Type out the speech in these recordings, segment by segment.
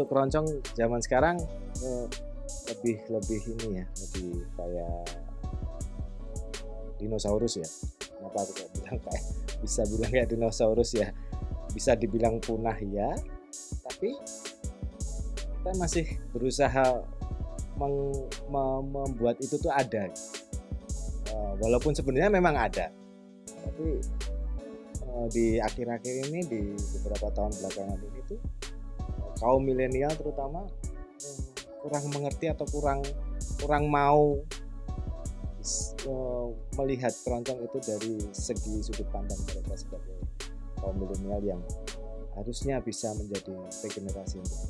untuk keroncong zaman sekarang eh, lebih lebih ini ya lebih kayak dinosaurus ya. Kenapa aku bilang kayak bisa bilang kayak dinosaurus ya? Bisa dibilang punah ya tapi kita masih berusaha meng- me- membuat itu tuh ada. Eh, walaupun sebenarnya memang ada tapi eh, di akhir-akhir ini di beberapa tahun belakangan ini tuh kaum milenial terutama kurang mengerti atau kurang kurang mau eh, melihat keroncong itu dari segi sudut pandang mereka sebagai kaum milenial yang harusnya bisa menjadi regenerasi untuk.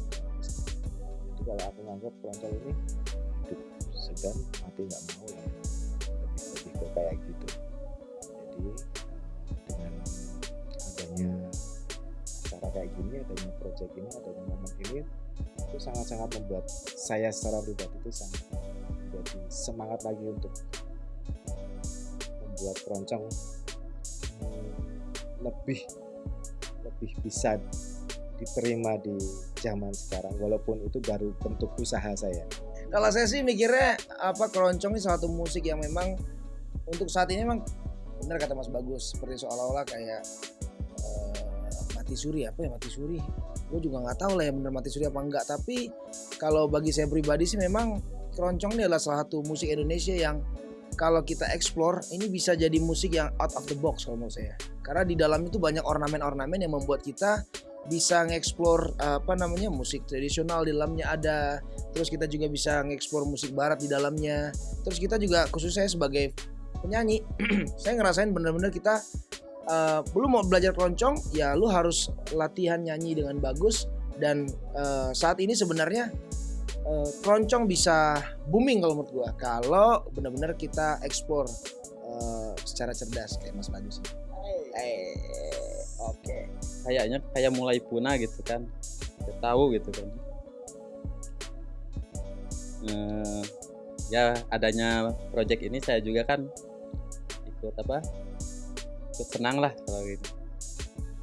Jadi kalau aku nganggap keroncong ini hidup segan mati nggak mau ya lebih lebih kayak gitu. Jadi gini, adanya project ini, adanya momen ini itu sangat-sangat membuat saya secara pribadi itu sangat menjadi semangat lagi untuk membuat keroncong lebih lebih bisa diterima di zaman sekarang walaupun itu baru bentuk usaha saya. Kalau saya sih mikirnya apa keroncong ini satu musik yang memang untuk saat ini memang benar kata Mas Bagus seperti seolah-olah kayak mati suri apa ya mati suri. Gue juga nggak tahu lah ya benar mati suri apa enggak. Tapi kalau bagi saya pribadi sih memang keroncong ini adalah salah satu musik Indonesia yang kalau kita explore ini bisa jadi musik yang out of the box kalau menurut saya. Karena di dalam itu banyak ornamen-ornamen yang membuat kita bisa ngeksplor apa namanya musik tradisional di dalamnya ada terus kita juga bisa ngeksplor musik barat di dalamnya terus kita juga khusus saya sebagai penyanyi saya ngerasain bener-bener kita eh, belum mau belajar keroncong ya lu harus latihan nyanyi dengan bagus dan eh, saat ini sebenarnya eh, keroncong bisa booming kalau menurut gua kalau bener-bener kita eksplor eh, secara cerdas kayak Mas Bagus. Eh, oke. kayaknya kayak mulai punah gitu kan Kita tahu gitu kan Eh, ya adanya project ini saya juga kan ikut apa ikut senang lah kalau gitu.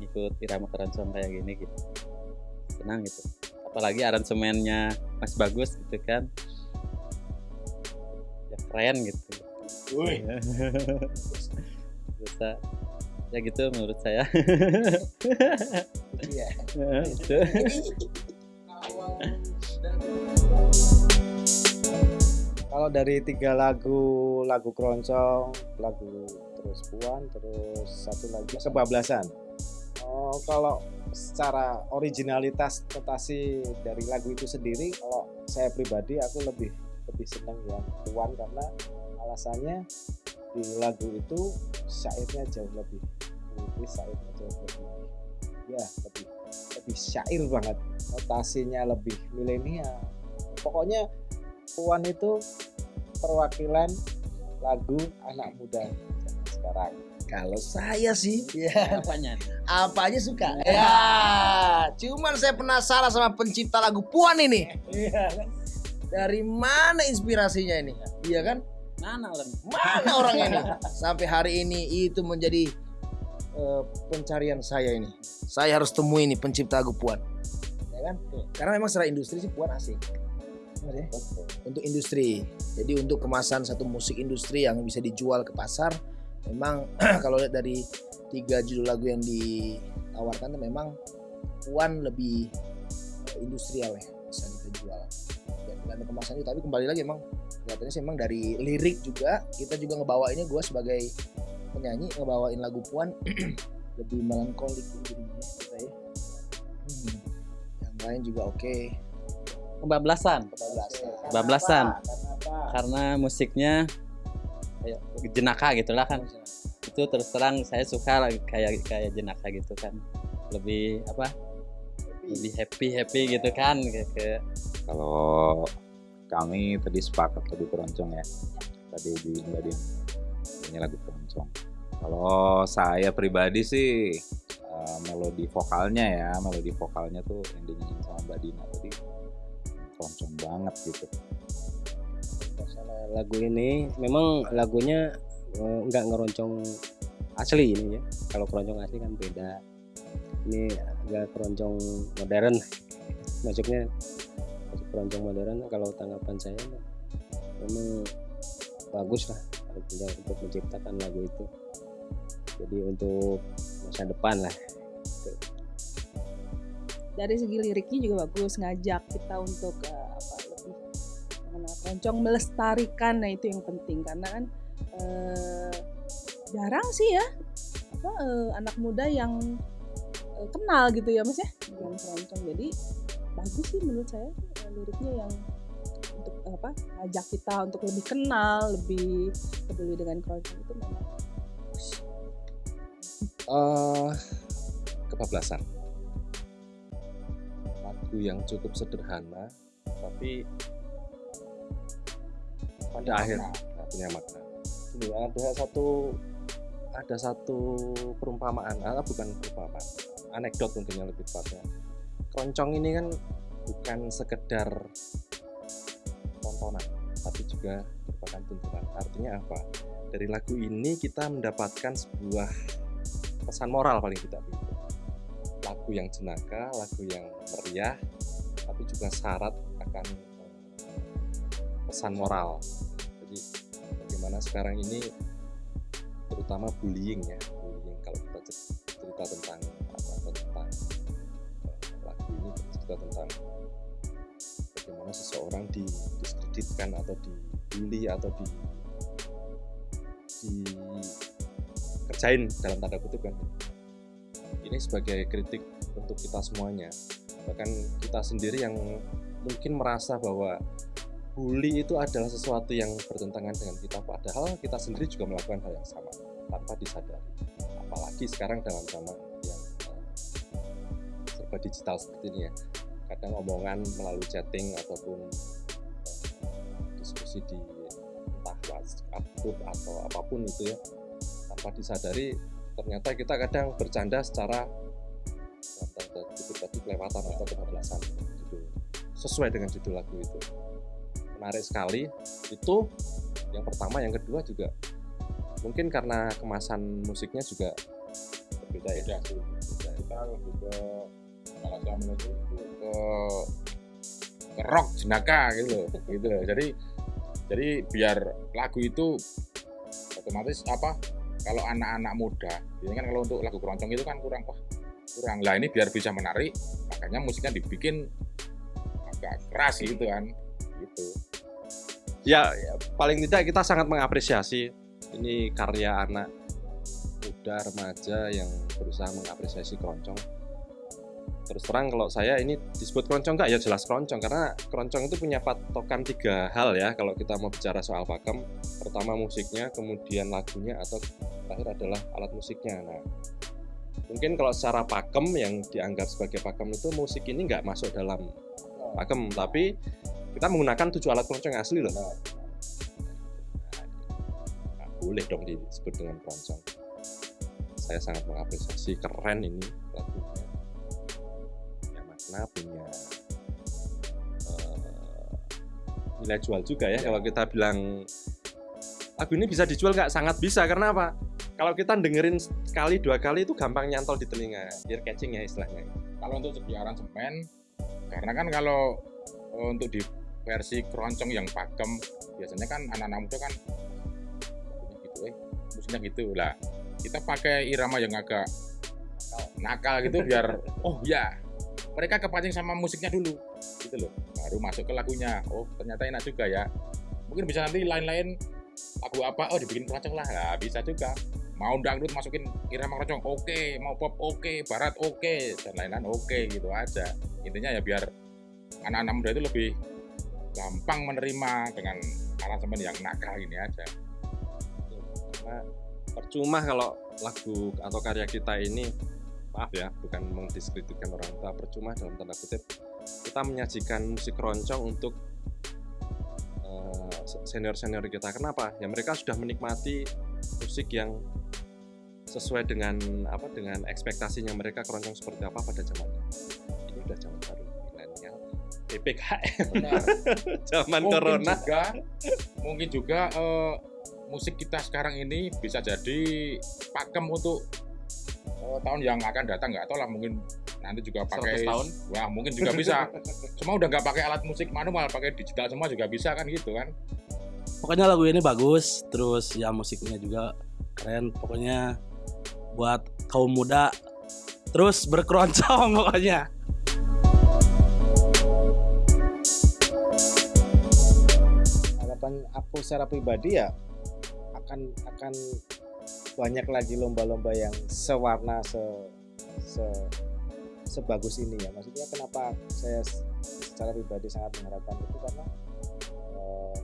Ikut irama keroncong kayak gini gitu. Senang gitu. Apalagi aransemennya Mas Bagus gitu kan. Ya keren gitu. Bisa. Ya gitu menurut saya. Iya. kalau dari tiga lagu lagu keroncong lagu terus puan terus satu lagi kebablasan. Oh, kalau secara originalitas notasi dari lagu itu sendiri kalau saya pribadi aku lebih lebih senang yang puan karena alasannya di lagu itu syairnya jauh lebih puitis syairnya jauh lebih ya lebih lebih syair banget. Notasinya lebih milenial. Pokoknya Puan itu perwakilan lagu anak muda zaman sekarang. Kalau saya sih, ya Apanya? apa aja suka. Ya, cuman saya penasaran sama pencipta lagu Puan ini. Iya kan? Dari mana inspirasinya ini? Iya kan? Mana orang? Mana orangnya ini? Sampai hari ini itu menjadi eh, pencarian saya ini. Saya harus temui ini pencipta lagu Puan. Ya kan? Karena memang secara industri sih Puan asik. Ya? Untuk industri. Jadi untuk kemasan satu musik industri yang bisa dijual ke pasar, memang kalau lihat dari tiga judul lagu yang ditawarkan memang Puan lebih eh, industrial ya bisa kita jual. Ya, tergantung kemasannya tapi kembali lagi emang kelihatannya sih emang dari lirik juga kita juga ngebawainnya gue sebagai penyanyi ngebawain lagu Puan lebih melankolik gitu kita ya. Hmm. Yang lain juga oke. Kebablasan. Kebablasan. Karena musiknya kayak jenaka gitulah kan. Itu terus terang saya suka kayak kayak jenaka gitu kan. Lebih apa? Lebih happy happy gitu kan kayak Kalau kami tadi sepakat lagu keroncong ya. Tadi di tadi ini lagu keroncong. Kalau saya pribadi sih eh, melodi vokalnya ya, melodi vokalnya tuh yang dinyanyiin sama Mbak Dina tadi keroncong banget gitu. lagu ini memang lagunya eh, nggak ngeroncong asli ini ya. Kalau keroncong asli kan beda. Ini agak keroncong modern. Masuknya masuk keroncong modern kalau tanggapan saya memang bagus lah untuk menciptakan lagu itu. Jadi untuk masa depan lah dari segi liriknya juga bagus ngajak kita untuk eh, apa lebih mengenal melestarikan. Nah itu yang penting. Karena kan eh, jarang sih ya apa eh, anak muda yang eh, kenal gitu ya mas ya dengan keroncong. Jadi bagus sih menurut saya eh, liriknya yang untuk apa ngajak kita untuk lebih kenal lebih peduli dengan keroncong itu memang bagus. eh kebablasan lagu yang cukup sederhana tapi pada akhir nah, punya makna. Ini ada satu ada satu perumpamaan ah, bukan perumpamaan anekdot mungkin yang lebih tepatnya. Keroncong ini kan bukan sekedar tontonan tapi juga merupakan tuntunan artinya apa? Dari lagu ini kita mendapatkan sebuah pesan moral paling tidak. begitu lagu yang jenaka lagu yang meriah tapi juga syarat akan eh, pesan moral. Jadi bagaimana sekarang ini terutama bullying ya bullying kalau kita cer- cerita tentang apa tentang eh, lagu ini cerita tentang bagaimana seseorang didiskreditkan atau dibully atau di dikerjain dalam tanda kutip kan ini sebagai kritik untuk kita semuanya. Bahkan kita sendiri yang mungkin merasa bahwa bully itu adalah sesuatu yang bertentangan dengan kita padahal kita sendiri juga melakukan hal yang sama tanpa disadari. Apalagi sekarang dalam zaman yang eh, serba digital seperti ini ya. Kadang omongan melalui chatting ataupun eh, diskusi di entah WhatsApp group atau apa pun itu ya tanpa disadari ternyata kita kadang bercanda secara tadi kelewatan atau kebablasan. Judul sesuai dengan judul lagu itu. Menarik sekali. Itu yang pertama yang kedua juga mungkin karena kemasan musiknya juga berbeda ya. Kita lebih ke kalau ke rock jenaka gitu gitu. Jadi jadi biar lagu itu otomatis apa kalau anak-anak muda ini kan kalau untuk lagu keroncong itu kan kurang wah kurang. Lah ini biar bisa menarik makanya musiknya dibikin agak keras gitu kan. Gitu. Ya, ya, paling tidak kita sangat mengapresiasi ini karya anak muda remaja yang berusaha mengapresiasi keroncong terus terang kalau saya ini disebut keroncong nggak? Ya jelas keroncong. Karena keroncong itu punya patokan tiga hal ya kalau kita mau bicara soal pakem. Pertama musiknya kemudian lagunya atau terakhir adalah alat musiknya. Nah mungkin kalau secara pakem yang dianggap sebagai pakem itu musik ini nggak masuk dalam pakem. Tapi kita menggunakan tujuh alat keroncong asli loh. Nah, nggak boleh dong disebut dengan keroncong. Saya sangat mengapresiasi keren ini lagunya makna punya eh, nilai jual juga ya kalau kita bilang lagu ini bisa dijual nggak? Sangat bisa karena apa? Kalau kita dengerin sekali dua kali itu gampang nyantol di telinga ear catching ya istilahnya. Kalau untuk segi aransemen karena kan kalau eh, untuk di versi keroncong yang pakem biasanya kan anak-anak muda kan gitu eh musiknya gitu. Lah kita pakai irama yang agak nakal gitu biar oh ya mereka kepancing sama musiknya dulu gitu loh. Baru masuk ke lagunya. Oh ternyata enak juga ya. Mungkin bisa nanti lain-lain lagu apa oh dibikin keroncong lah. Nah, bisa juga. Mau dangdut masukin irama keroncong oke. Mau pop oke. Barat oke. Dan lain-lain oke gitu aja. Intinya ya biar anak-anak muda itu lebih gampang menerima dengan aransemen yang nakal ini aja. Percuma kalau lagu atau karya kita ini maaf ya bukan mendiskreditkan orang tua percuma dalam tanda kutip. Kita menyajikan musik keroncong untuk senior senior kita. Kenapa? Ya mereka sudah menikmati musik yang sesuai dengan apa dengan ekspektasinya mereka keroncong seperti apa pada zamannya ini udah zaman baru milenial. PPKM zaman mungkin corona. juga mungkin juga eh, musik kita sekarang ini bisa jadi pakem untuk oh, tahun yang akan datang nggak tahu lah mungkin nanti juga 100 pakai tahun. wah mungkin juga bisa. Cuma udah nggak pakai alat musik manual pakai digital semua juga bisa kan gitu kan. Pokoknya lagu ini bagus terus ya musiknya juga keren. Pokoknya buat kaum muda terus berkeroncong pokoknya. Harapan aku secara pribadi ya akan akan banyak lagi lomba-lomba yang sewarna se, se sebagus ini ya. Maksudnya kenapa saya secara pribadi sangat mengharapkan itu? Karena eh,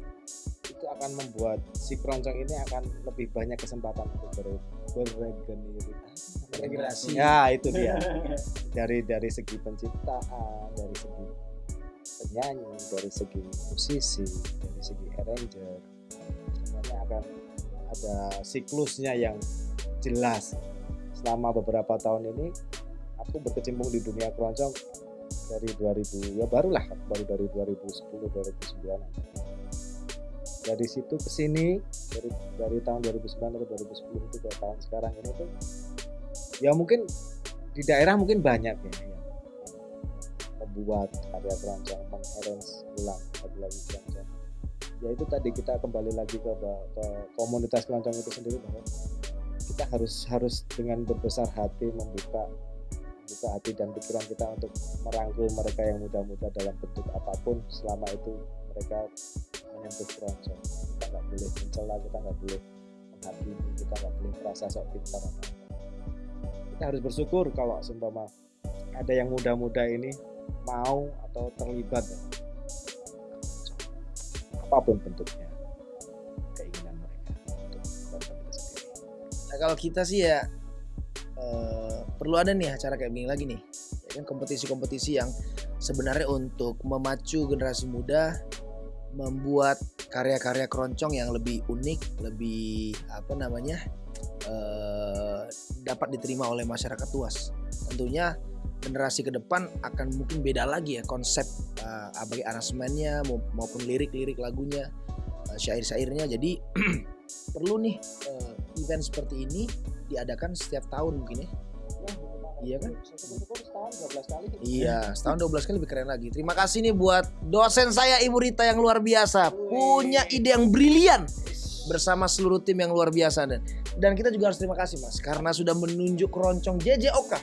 itu akan membuat si keroncong ini akan lebih banyak kesempatan untuk ber, berregenerasi Regenerasi. ya itu dia. Dari dari segi penciptaan dari segi penyanyi dari segi musisi dari segi arranger semuanya akan ada siklusnya yang jelas. Selama beberapa tahun ini aku berkecimpung di dunia keroncong dari 2000 ya barulah baru dari 2010 2009 dari situ ke sini dari dari tahun 2009 ke 2010 itu ke tahun sekarang ini tuh ya mungkin di daerah mungkin banyak ya yang membuat karya keroncong mengarrange ulang lagu-lagu keroncong ya itu tadi kita kembali lagi ke, ke komunitas keroncong itu sendiri bahwa kita harus harus dengan berbesar hati membuka membuka hati dan pikiran kita untuk merangkul mereka yang muda-muda dalam bentuk apa pun. Selama itu mereka menyentuh keroncong. Kita nggak boleh mencela kita nggak boleh menghakimi kita nggak boleh merasa sok pintar. Kita harus bersyukur kalau seumpama ada yang muda-muda ini mau atau terlibat apa pun bentuknya keinginan mereka untuk keroncong itu sendiri Nah kalau kita sih ya eh, perlu ada nih acara kayak begini lagi nih. Ya kan kompetisi-kompetisi yang sebenarnya untuk memacu generasi muda membuat karya-karya keroncong yang lebih unik, lebih apa namanya eh, dapat diterima oleh masyarakat luas. Tentunya generasi ke depan akan mungkin beda lagi ya konsep eh, bagi aransemennya mau- maupun lirik-lirik lagunya, eh, syair-syairnya. Jadi perlu nih eh, event seperti ini diadakan setiap tahun mungkin ya. Iya kan? setahun 12 kali Iya, setahun 12 kali lebih keren lagi. Terima kasih nih buat dosen saya Ibu Rita yang luar biasa, punya ide yang brilian bersama seluruh tim yang luar biasa dan dan kita juga harus terima kasih Mas karena sudah menunjuk keroncong JJ Oka.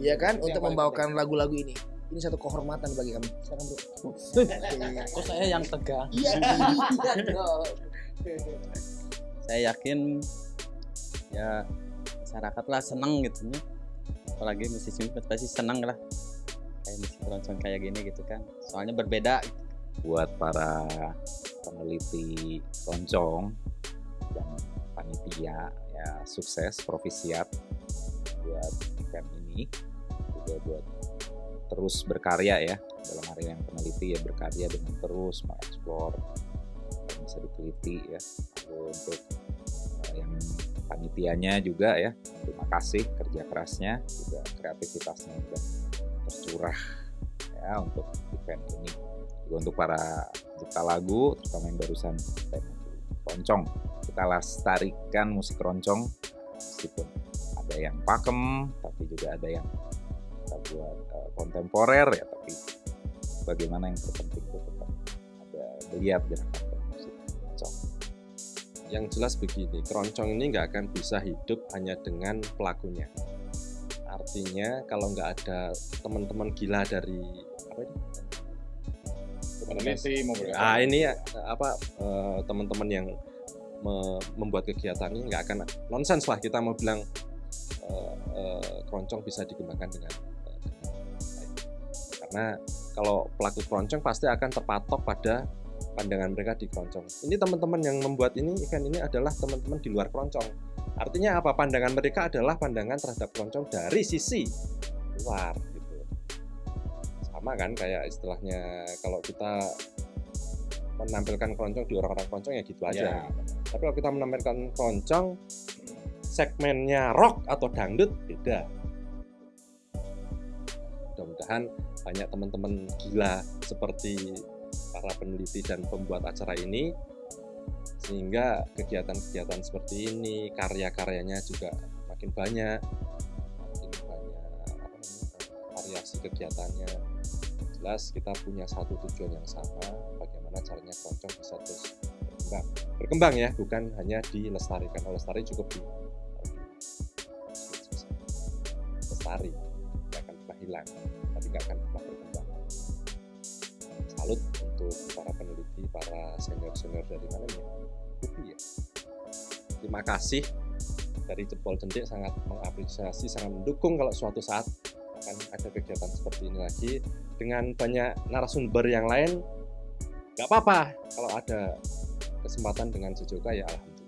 Iya kan Ini yang untuk membawakan lagu-lagu ini. Ini satu kehormatan bagi kami. Silakan Bro. Kok saya yang tegang? Iya, saya yakin ya masyarakat lah seneng gitu ya apalagi musisi pasti seneng lah kayak musik keroncong kayak gini gitu kan soalnya berbeda gitu. buat para peneliti keroncong dan panitia ya sukses profisiat buat event ini. Juga buat terus berkarya ya. Dalam area yang peneliti ya berkarya dengan terus mengeksplor yang bisa diteliti ya. Lalu untuk eh, yang panitianya juga ya terima kasih kerja kerasnya juga kreativitasnya juga tercurah ya untuk event ini. Juga untuk para pencipta lagu terutama yang barusan tema keroncong kita lestarikan musik keroncong meskipun ada yang pakem tapi juga ada yang kita buat eh, kontemporer ya tapi bagaimana yang terpenting itu tetap ada lihat gerakan musik keroncong yang jelas begini, keroncong ini nggak akan bisa hidup hanya dengan pelakunya. Artinya kalau nggak ada teman-teman gila dari apa ini? maupun Ah ini ya apa eh, teman-teman yang me- membuat kegiatan ini nggak akan nonsens lah kita mau bilang eh, eh, keroncong bisa dikembangkan dengan, baik. Karena kalau pelaku keroncong pasti akan terpatok pada pandangan mereka di keroncong. Ini teman-teman yang membuat ini event ini adalah teman-teman di luar keroncong. Artinya apa? Pandangan mereka adalah pandangan terhadap keroncong dari sisi luar gitu. Sama kan kayak istilahnya kalau kita menampilkan keroncong di orang-orang keroncong ya gitu aja. Ya, Tapi kalau kita menampilkan keroncong segmennya rock atau dangdut beda. Mudah-mudahan banyak teman-teman gila seperti para peneliti dan pembuat acara ini sehingga kegiatan-kegiatan seperti ini karya-karyanya juga makin banyak variasi kegiatannya kita punya satu tujuan yang sama bagaimana caranya keroncong bisa terus berkembang. Berkembang ya bukan hanya dilestarikan. Kalau lestari cukup di lestari nggak akan pernah hilang tapi nggak akan pernah berkembang. Salut untuk para peneliti para senior senior dari mana ya UPI ya. Terima kasih. Dari jempol jentik sangat mengapresiasi sangat mendukung kalau suatu saat akan ada kegiatan seperti ini lagi dengan banyak narasumber yang lain nggak apa-apa. Kalau ada kesempatan dengan Jojoka ya alhamdulillah.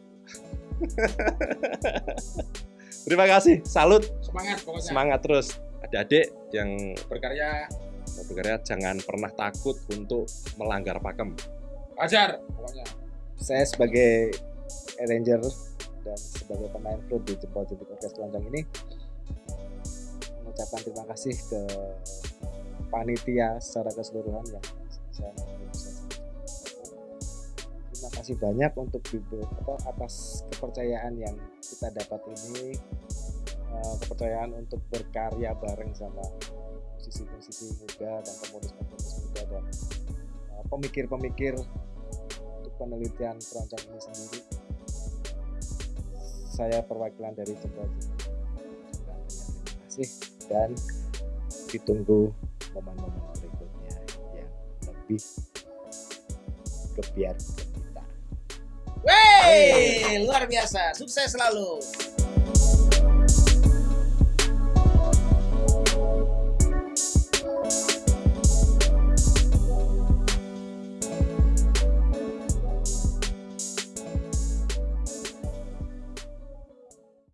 Terima kasih. Salut. Semangat pokoknya. semangat terus. Adik-adik yang Berkarya. berkarya jangan pernah takut untuk melanggar pakem. Ajar pokoknya. saya sebagai arranger dan sebagai pemain flute di Jempol Jentik Orkes ini mengucapkan terima kasih ke panitia secara keseluruhan yang saya terima kasih banyak untuk apa, atas kepercayaan yang kita dapat ini. Eh, kepercayaan untuk berkarya bareng sama musisi-musisi muda dan penulis-penulis muda dan eh, pemikir-pemikir untuk penelitian keroncong ini sendiri. Saya perwakilan dari banyak terima kasih dan ditunggu momen-momen berikutnya yang lebih kebiar kita Wey, luar biasa. Sukses selalu.